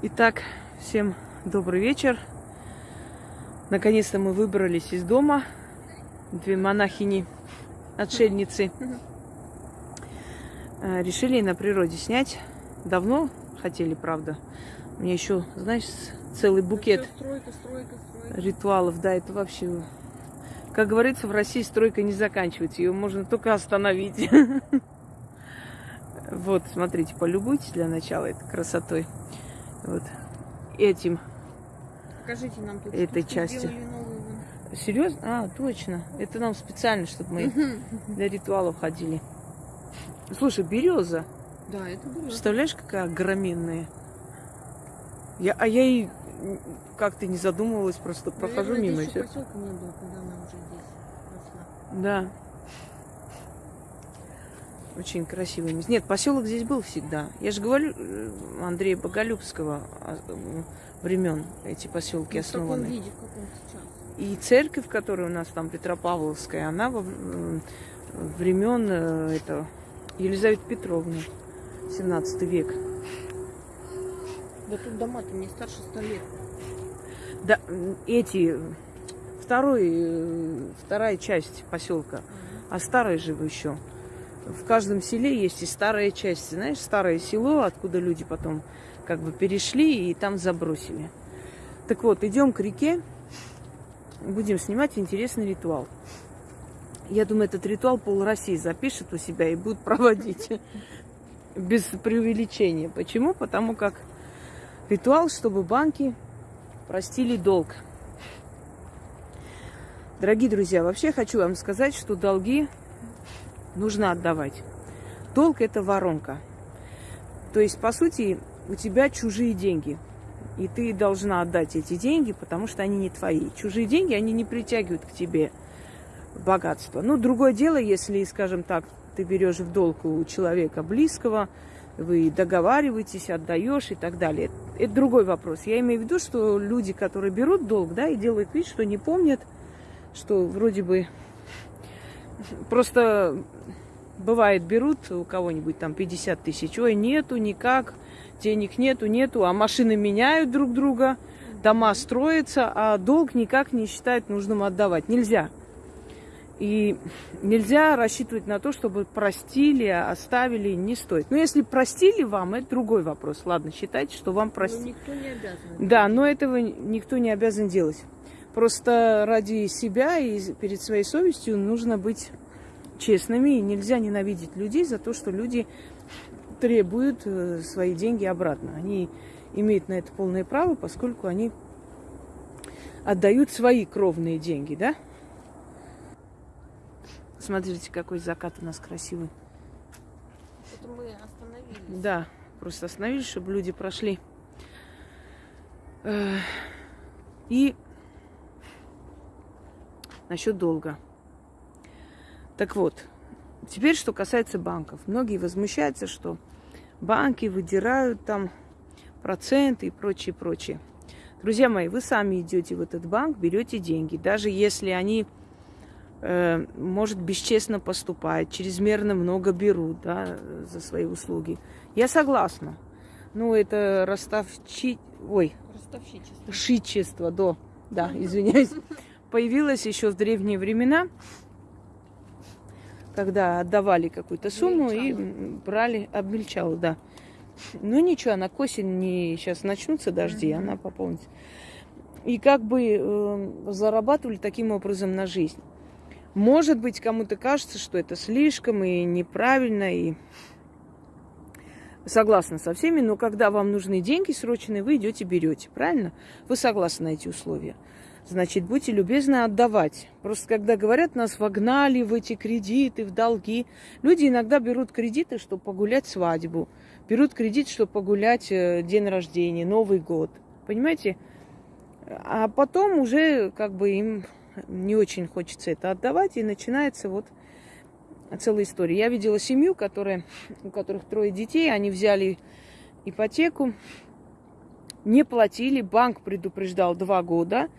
Итак, всем добрый вечер. Наконец-то мы выбрались из дома. Две монахини, отшельницы. Э, Решили на природе снять. Давно хотели, правда. У меня еще, знаешь, целый букет Стройка, стройка, стройка. ритуалов. Да, это вообще... Как говорится, в России стройка не заканчивается. Ее можно только остановить. Вот, смотрите, полюбуйтесь для начала этой красотой. Вот этим. Покажите нам тут. Этой части. сделали новые вон. Серьезно? А, точно. Это нам специально, чтобы мы для ритуалов ходили. Слушай, береза. Да, это было. Представляешь, какая огроменная? Я, а я и как-то не задумывалась, просто прохожу мимо еще поселка не было, когда она уже здесь росла. Да. Очень красивое место. Нет, поселок здесь был всегда. Я же говорю, э, Андрея Боголюбского времен эти поселки Ну, в основаны. виде, в каком сейчас. И церковь, которая у нас там Петропавловская, она во времен э, это Елизаветы Петровны, 17 век. Да тут дома-то не старше 100 лет. Да, эти второй, э, вторая часть поселка, а старая же еще. В каждом селе есть и старая часть, знаешь, старое село, откуда люди потом как бы перешли и там забросили. Так вот, идем к реке, будем снимать интересный ритуал. Я думаю, этот ритуал пол России запишет у себя и будет проводить без преувеличения. Почему? Потому как ритуал, чтобы банки простили долг. Дорогие друзья, вообще хочу вам сказать, что долги нужно отдавать. Долг – это воронка. То есть, по сути, у тебя чужие деньги. И ты должна отдать эти деньги, потому что они не твои. Чужие деньги, они не притягивают к тебе богатство. Ну, другое дело, если, скажем так, ты берешь в долг у человека близкого, вы договариваетесь, отдаешь и так далее. Это другой вопрос. Я имею в виду, что люди, которые берут долг, да, и делают вид, что не помнят, что вроде бы просто бывает берут у кого-нибудь там 50 тысяч, ой, нету никак, денег нету, нету, а машины меняют друг друга, дома строятся, а долг никак не считают нужным отдавать. Нельзя. И нельзя рассчитывать на то, чтобы простили, оставили, не стоит. Но если простили вам, это другой вопрос. Ладно, считайте, что вам Но простили. никто не обязан. Да, но этого никто не обязан делать. Просто ради себя и перед своей совестью нужно быть честными. И нельзя ненавидеть людей за то, что люди требуют э, свои деньги обратно. Они имеют на это полное право, поскольку они отдают свои кровные деньги, да? Смотрите, какой закат у нас красивый. Это мы остановились. Да, просто остановились, чтобы люди прошли. Э, И насчет долга. Так вот, теперь что касается банков. Многие возмущаются, что банки выдирают там проценты и прочее, прочее. Друзья мои, вы сами идете в этот банк, берете деньги, даже если они, э, может, бесчестно поступают, чрезмерно много берут да, за свои услуги. Я согласна. Ну, это расставчи... Ой, Ростовщичество. шичество, до, да, извиняюсь, появилось еще в древние времена, когда отдавали какую-то сумму и Обмельчало. м, брали, обмельчало, да. Ну ничего, она к осени сейчас начнутся дожди, Мгм. она пополнится. И как бы э, зарабатывали таким образом на жизнь. Может быть, кому-то кажется, что это слишком и неправильно, и согласна со всеми, но когда вам нужны деньги срочные, вы идете берете, правильно? Вы согласны на эти условия. Значит, будьте любезны отдавать. Просто когда говорят, нас вогнали в эти кредиты, в долги. Люди иногда берут кредиты, чтобы погулять свадьбу. Берут кредит, чтобы погулять э, день рождения, Новый год. Понимаете? А потом уже как бы им не очень хочется это отдавать, и начинается вот целая история. Я видела семью, которая, у которых трое детей, они взяли ипотеку, не платили, банк предупреждал два года,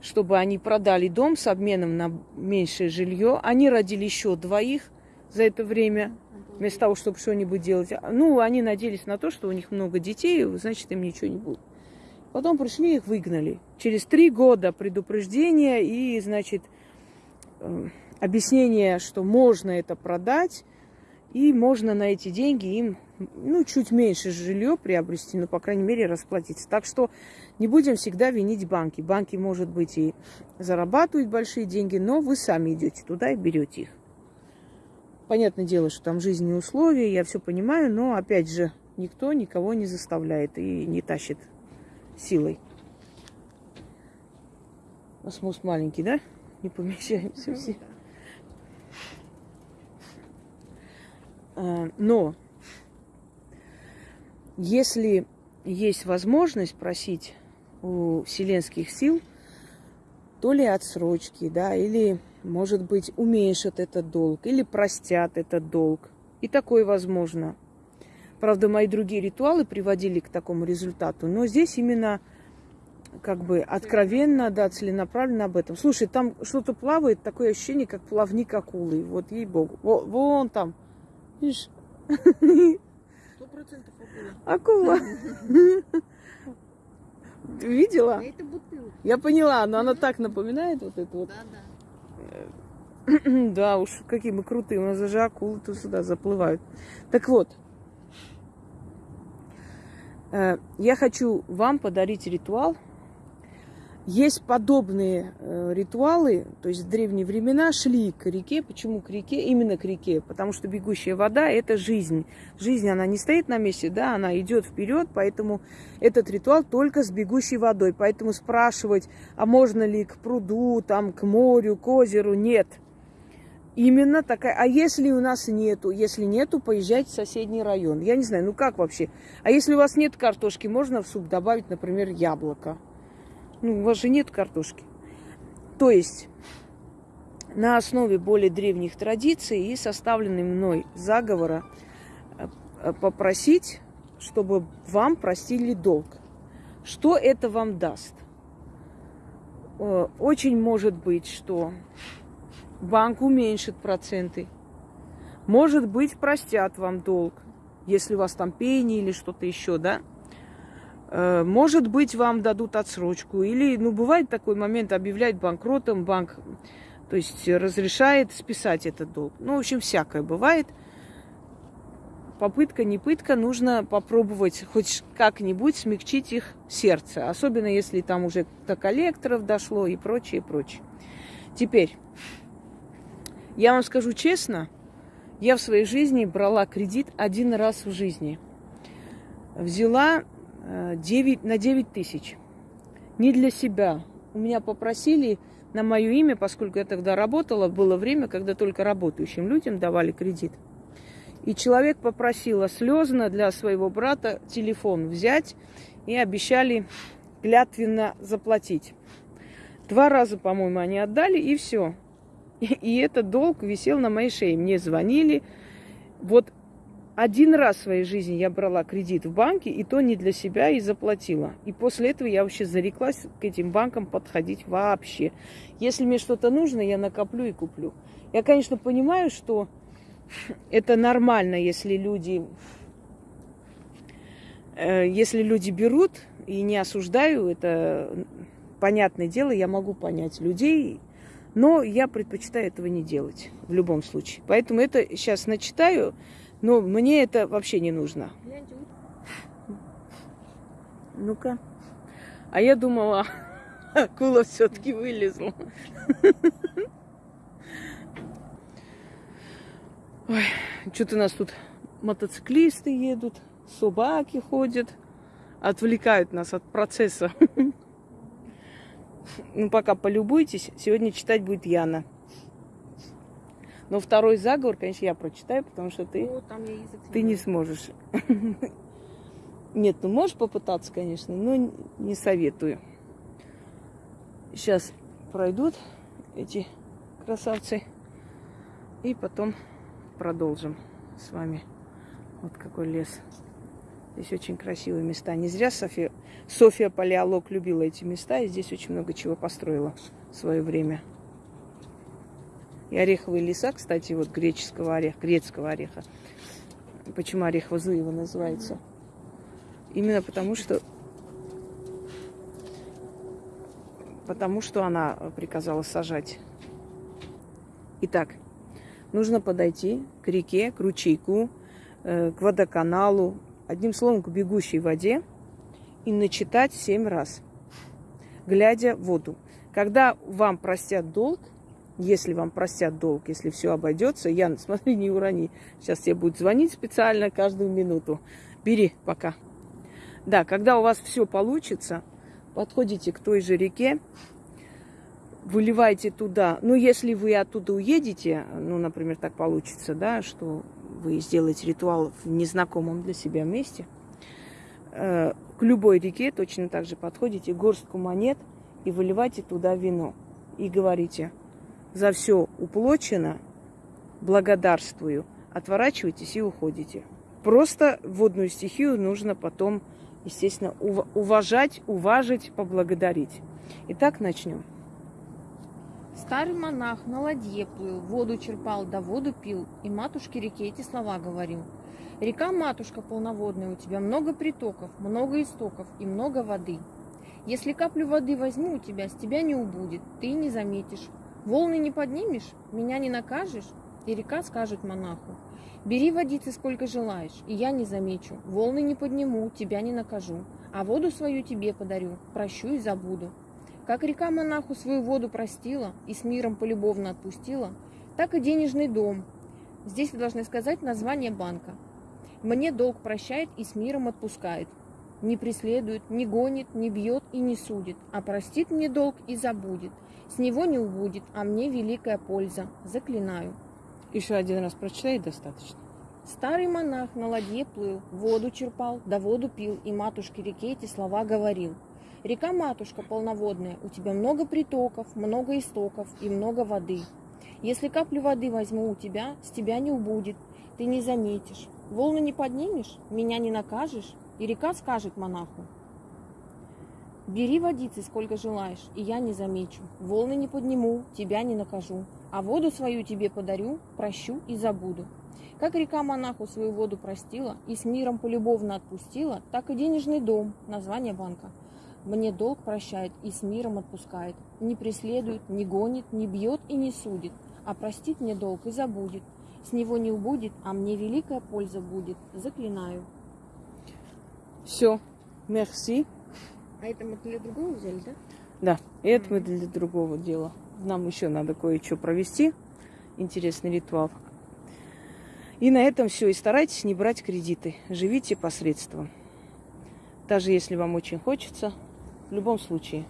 чтобы они продали дом с обменом на меньшее жилье. Они родили еще двоих за это время. Вместо того, чтобы что-нибудь делать. Ну, они надеялись на то, что у них много детей, значит, им ничего не будет. Потом пришли, их выгнали. Через три года предупреждения и, значит, э, объяснение, что можно это продать, и можно на эти деньги им, ну, чуть меньше жилье приобрести, но, по крайней мере, расплатиться. Так что не будем всегда винить банки. Банки, может быть, и зарабатывают большие деньги, но вы сами идете туда и берете их. Понятное дело, что там жизненные условия, я все понимаю, но, опять же, никто никого не заставляет и не тащит силой. Осмос маленький, да? Не помещаемся все. А, но если есть возможность просить у вселенских сил, то ли отсрочки, да, или, может быть, уменьшат этот долг, или простят этот долг. И такое возможно. Правда, мои другие ритуалы приводили к такому результату, но здесь именно как бы откровенно, да, целенаправленно об этом. Слушай, там что-то плавает, такое ощущение, как плавник акулы. Вот ей-богу. Вон там, Видишь? Акула. Видела? Это бутылка. Я поняла, но она так напоминает вот это вот. Да, да. Да уж, какие мы крутые. У нас даже акулы тут сюда заплывают. Так вот, э, я хочу вам подарить ритуал, есть подобные э, ритуалы, то есть в древние времена шли к реке. Почему к реке? Именно к реке, потому что бегущая вода – это жизнь. Жизнь, она не стоит на месте, да, она идет вперед, поэтому этот ритуал только с бегущей водой. Поэтому спрашивать, а можно ли к пруду, там, к морю, к озеру – нет. Именно такая. А если у нас нету? Если нету, поезжайте в соседний район. Я не знаю, ну как вообще? А если у вас нет картошки, можно в суп добавить, например, яблоко. Ну, у вас же нет картошки. То есть на основе более древних традиций и составленный мной заговора э, попросить, чтобы вам простили долг. Что это вам даст? Э, очень может быть, что банк уменьшит проценты. Может быть, простят вам долг, если у вас там пени или что-то еще, да? Э, может быть, вам дадут отсрочку. Или, ну, бывает такой момент, объявляет банкротом, банк, то есть разрешает списать этот долг. Ну, в общем, всякое бывает. Попытка, не пытка, нужно попробовать хоть как-нибудь смягчить их сердце. Особенно, если там уже до коллекторов дошло и прочее, прочее. Теперь, я вам скажу честно, я в своей жизни брала кредит один раз в жизни. Взяла 9, на 9 тысяч. Не для себя. У меня попросили на мое имя, поскольку я тогда работала, было время, когда только работающим людям давали кредит. И человек попросил слезно для своего брата телефон взять и обещали клятвенно заплатить. Два раза, по-моему, они отдали, и все. И, и этот долг висел на моей шее. Мне звонили. Вот один раз в своей жизни я брала кредит в банке, и то не для себя, и заплатила. И после этого я вообще зареклась к этим банкам подходить вообще. Если мне что-то нужно, я накоплю и куплю. Я, конечно, понимаю, что это нормально, если люди, э, если люди берут, и не осуждаю, это понятное дело, я могу понять людей, но я предпочитаю этого не делать в любом случае. Поэтому это сейчас начитаю, но мне это вообще не нужно. Ну-ка. А я думала, акула все-таки вылезла. Ой, что-то у нас тут мотоциклисты едут, собаки ходят, отвлекают нас от процесса. Ну, пока полюбуйтесь, сегодня читать будет Яна. Но второй заговор, конечно, я прочитаю, потому что ты, О, там я язык ты не сможешь. Нет, ну можешь попытаться, конечно, но не советую. Сейчас пройдут эти красавцы. И потом продолжим с вами. Вот какой лес. Здесь очень красивые места. Не зря София, София Палеолог любила эти места. И здесь очень много чего построила в свое время. И ореховые леса, кстати, вот греческого ореха, грецкого ореха, Почему орехово злыва называется? Именно потому, что потому что она приказала сажать. Итак, нужно подойти к реке, к ручейку, э, к водоканалу, одним словом, к бегущей воде и начитать семь раз, глядя в воду. Когда вам простят долг, если вам простят долг, если все обойдется, Ян, смотри, не урони. Сейчас тебе будет звонить специально каждую минуту. Бери пока. Да, когда у вас все получится, подходите к той же реке, выливайте туда. Ну, если вы оттуда уедете, ну, например, так получится, да, что вы сделаете ритуал в незнакомом для себя месте, э, к любой реке точно так же подходите, горстку монет и выливайте туда вино. И говорите – за все уплочено, благодарствую, отворачивайтесь и уходите. Просто водную стихию нужно потом, естественно, уважать, уважить, поблагодарить. Итак, начнем. Старый монах на ладье плыл, воду черпал, да воду пил, и матушке реке эти слова говорил. Река, матушка полноводная, у тебя много притоков, много истоков и много воды. Если каплю воды возьму у тебя, с тебя не убудет, ты не заметишь. Волны не поднимешь, меня не накажешь? И река скажет монаху, бери водицы сколько желаешь, и я не замечу. Волны не подниму, тебя не накажу, а воду свою тебе подарю, прощу и забуду. Как река монаху свою воду простила и с миром полюбовно отпустила, так и денежный дом. Здесь вы должны сказать название банка. Мне долг прощает и с миром отпускает. Не преследует, не гонит, не бьет и не судит, а простит мне долг и забудет – с него не убудет, а мне великая польза. Заклинаю. Еще один раз прочитай, достаточно. Старый монах на ладье плыл, воду черпал, да воду пил, и матушке реке эти слова говорил. Река, матушка полноводная, у тебя много притоков, много истоков и много воды. Если каплю воды возьму у тебя, с тебя не убудет, ты не заметишь. Волны не поднимешь, меня не накажешь, и река скажет монаху, Бери водицы сколько желаешь, и я не замечу. Волны не подниму, тебя не накажу. А воду свою тебе подарю, прощу и забуду. Как река монаху свою воду простила и с миром полюбовно отпустила, так и денежный дом, название банка, мне долг прощает и с миром отпускает. Не преследует, не гонит, не бьет и не судит, а простит мне долг и забудет. С него не убудет, а мне великая польза будет. Заклинаю. Все. Мерси. А это мы для другого взяли, да? Да, и это мы для другого дела. Нам еще надо кое-что провести. Интересный ритуал. И на этом все. И старайтесь не брать кредиты. Живите посредством. Даже если вам очень хочется, в любом случае.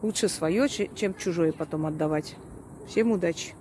Лучше свое, чем чужое потом отдавать. Всем удачи!